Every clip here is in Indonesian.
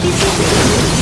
di sini.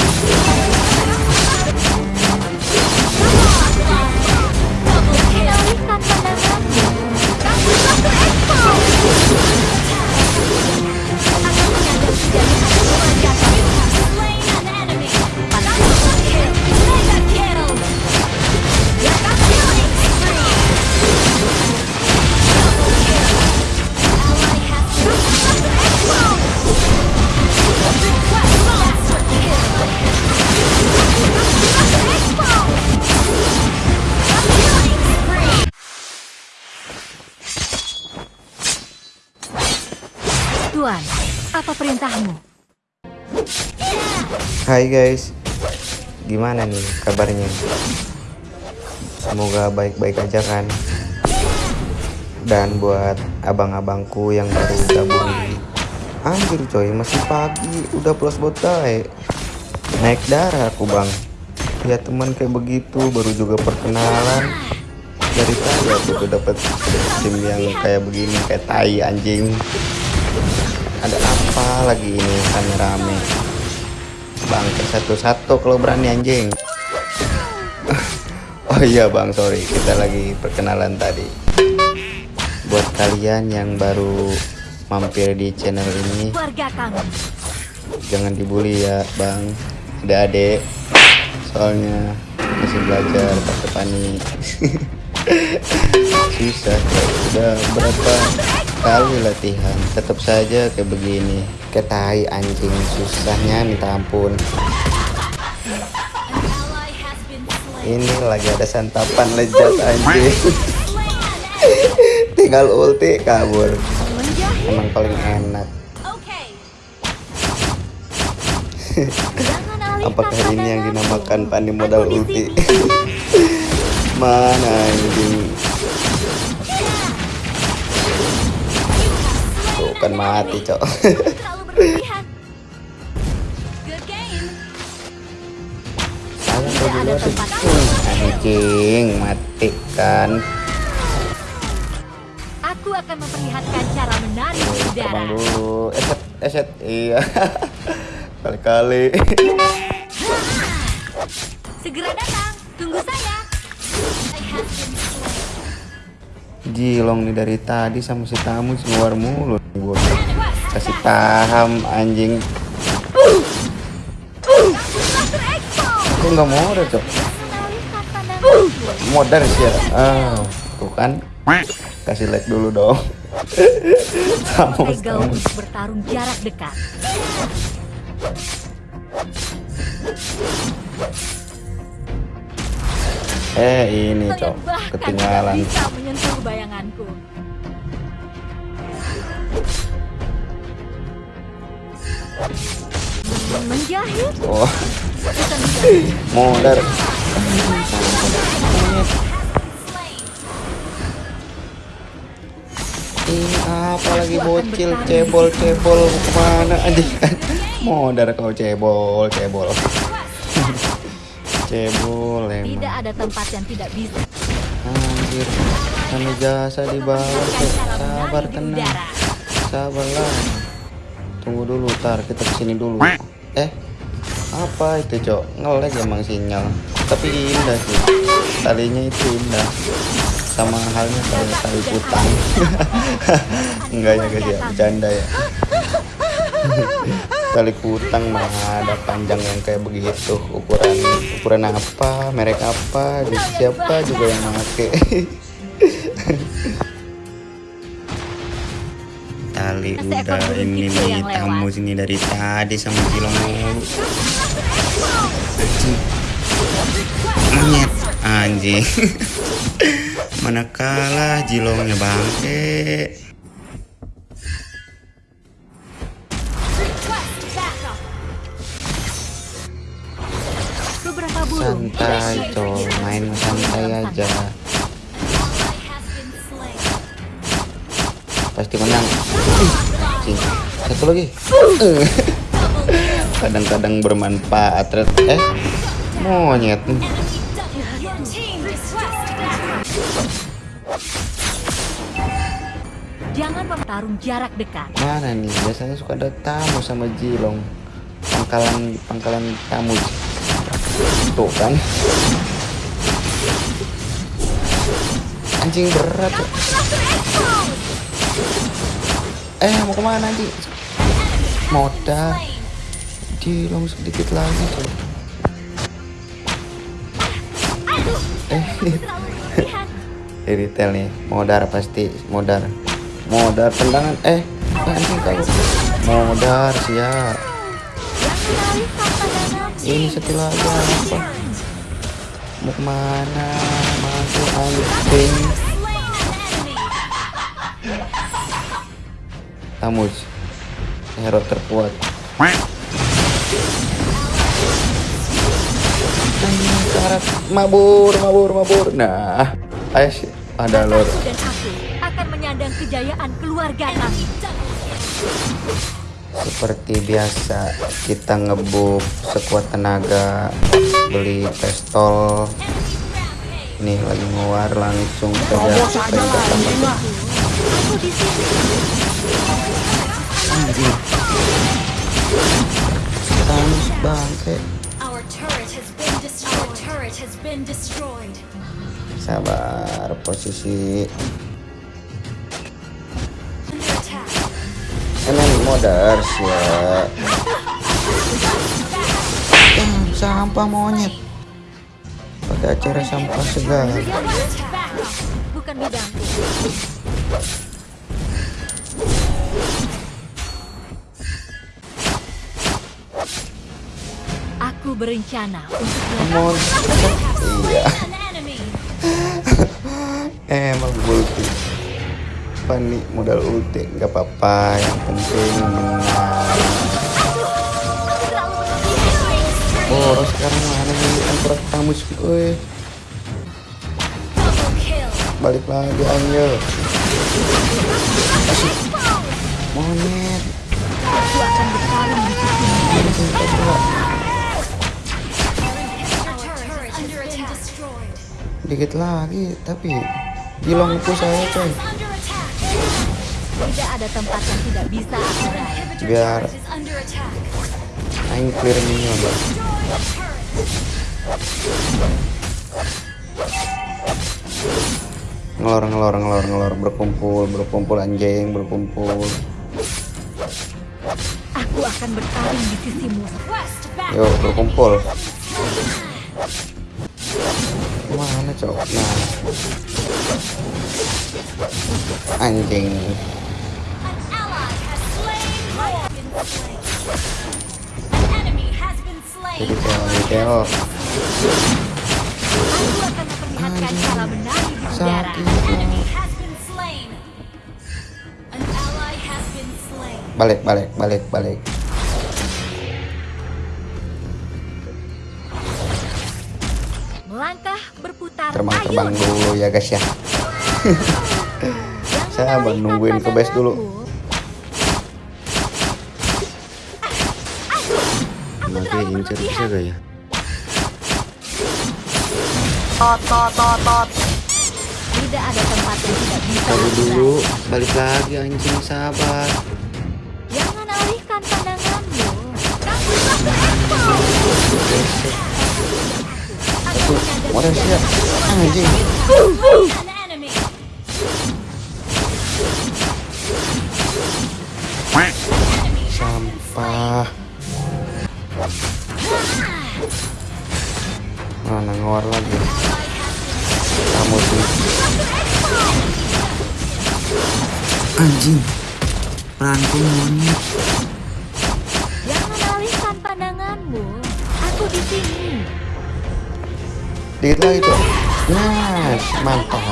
Tuan, apa perintahmu? Hai guys, gimana nih kabarnya? Semoga baik-baik aja kan. Dan buat abang-abangku yang baru gabung. Anjir coy, masih pagi, udah plus botai. Naik darah aku bang. Ya teman kayak begitu, baru juga perkenalan. Dari tadi aku dapat tim yang kayak begini, kayak tai anjing. Apa lagi ini rame-rame? Bang, satu-satu kalau berani anjing. Oh iya bang, sorry kita lagi perkenalan tadi. Buat kalian yang baru mampir di channel ini, jangan dibully ya bang. Ada adek, soalnya masih belajar pakai panik. Susah, udah berapa kali latihan, tetap saja kayak begini. Kayak tai anjing, susahnya minta ampun. Ini lagi ada santapan lezat anjing. Tinggal ulti kabur. Emang paling enak. Apakah ini yang dinamakan pani modal ulti? Mana anjing? Tuh kan mati, Cok. Anjing, mati kan. Aku akan memperlihatkan cara menari udara. Terbang dulu. Eset, eset. Iya. Kali-kali. Segera datang. Tunggu saya. Jilong nih dari tadi sama si tamu keluar mulut gua. Kasih paham anjing. Kok nggak mau ada, Cok? Modar sih ya ah tuh kan kasih like dulu dong sama bertarung jarak dekat. Eh ini cok. ketinggalan. bisa menyentuh bayanganku. Menjahit. Oh. Modar ini apa lagi bocil? cebol cebol. Ke mana? Anjing. Kan modar kau cebol cebol cebol Tidak emang. ada tempat yang tidak bisa. anjir. Kami jasa di bawah sabar tenang. Sabarlah. Tunggu dulu tar. Kita ke sini dulu. Eh apa itu cok? Ngelag emang sinyal. Tapi indah sih. Talinya itu indah. Sama halnya kayak tali putang enggak ya guys ya bercanda ya tali kutang mah ada panjang yang kayak begitu. Ukuran ukuran apa merek apa di siapa juga yang make. Tali udah ini nih tamu sini dari tadi sama Cilong mulu monyet. Anjing. Mana kalah Jilongnya bangke santai bisa main santai aja. Pasti menang. Satu lagi. Kadang-kadang bermanfaat. Eh monyet. Jangan bertarung jarak dekat. mana nih? Biasanya suka ada tamu sama Jilong. Pangkalan pangkalan kamu tuh kan? Anjing berat. Eh mau ke mana anjing? Modal di dong sedikit lagi Aduh, eh di detail nih. Modar pasti modar. Modar tendangan. Eh anjing modar siap ini satu lagi apa? Mau ke mana? Masuk an enemy. Tamus hero terkuat. Karat mabur mabur mabur. Nah ayo sih ada lor. Akan menyandang kejayaan keluarga kami. Seperti biasa kita ngebuff sekuat tenaga beli pistol. Nih lagi ngeluar langsung saja Terobos aja lah pencet Sih ya. Eh, sampah monyet. Pada acara sampah segala. Bukan. Aku berencana untuk Mon. Iya. Eh, emang. Apa nih modal ulti nggak apa-apa. Yang penting. Oh, sekarang mana nih angkot tamus? Kill. balik lagi Angel. Asik. Di destroyed. Dikit lagi, tapi gilongku saya coy. Ada tempat yang tidak bisa aku raih. Biar aing clear minion bang. Ngelor ngelor ngelor ngelor berkumpul berkumpul anjing berkumpul. Aku akan bertarung di sisimu. Yuk berkumpul. Mana cok? Nah. Anjing. More. Been slain. An enemy has been slain. Detail detail. Aku akan memperlihatkan cara menari di udara. Sakit. An enemy has been slain. An ally has been slain. Balik balik balik balik. Melangkah berputar Terbang terbang ayun. dulu ya guys ya. Jangan Saya mau alihkan nungguin ke base dulu. Nanti incer bisa gak ya? Tot tot tot tot. Tidak ada tempat yang tidak bisa aku dulu, balik lagi anjing sabar. Jangan alihkan pandanganmu. Kamu Satu, modal siap. Anjing. An enemy. Sampah. Mana ngawar lagi? Kamu sih. Anjing. Peranku monyet. Jangan alihkan pandanganmu. Aku di sini. Dikit lagi tuh. Nah, mantap.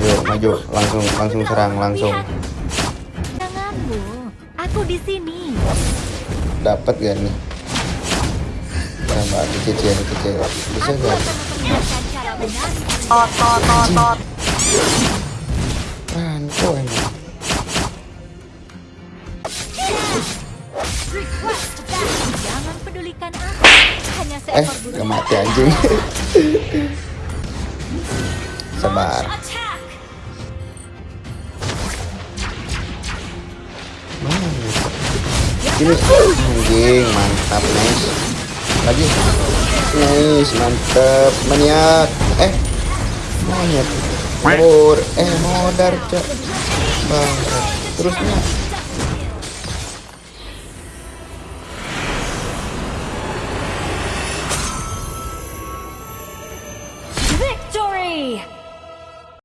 Ayo maju, langsung langsung serang langsung. Aku di sini. Dapat gak nih? Tambah dicicil dicicil. Bisa Aku gak? Tot tot tot tot. Peranku emang. Request back. Jangan pedulikan aku. Hanya Eh, burung. gak mati anjing. Sabar. Sini anjing mantap nice. Lagi. Nice mantap. Maniak. Eh. Monyet kabur. Eh modar cok bang terusnya